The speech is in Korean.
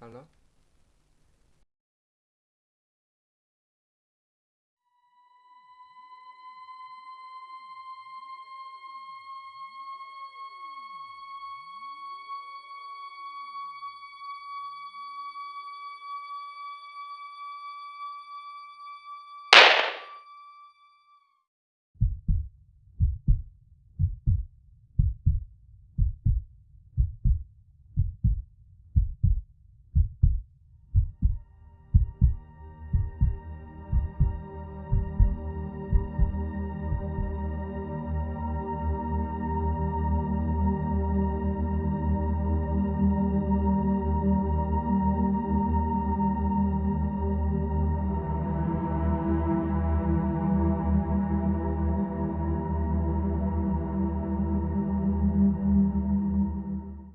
할라?